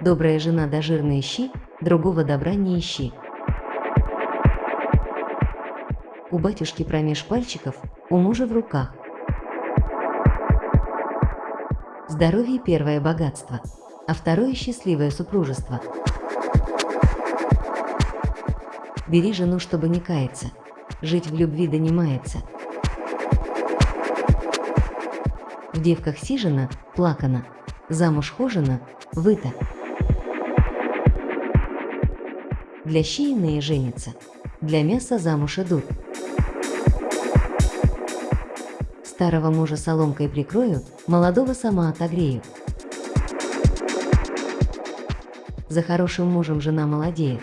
Добрая жена да жирные щи, другого добра не ищи. У батюшки промеж пальчиков, у мужа в руках. Здоровье – первое богатство, а второе – счастливое супружество. Бери жену, чтобы не каяться, жить в любви донимается. В девках сижена, плакана, замуж хожена, выта. Для щи иные женятся, для мяса замуж идут. Старого мужа соломкой прикрою, молодого сама отогрею. За хорошим мужем жена молодеет,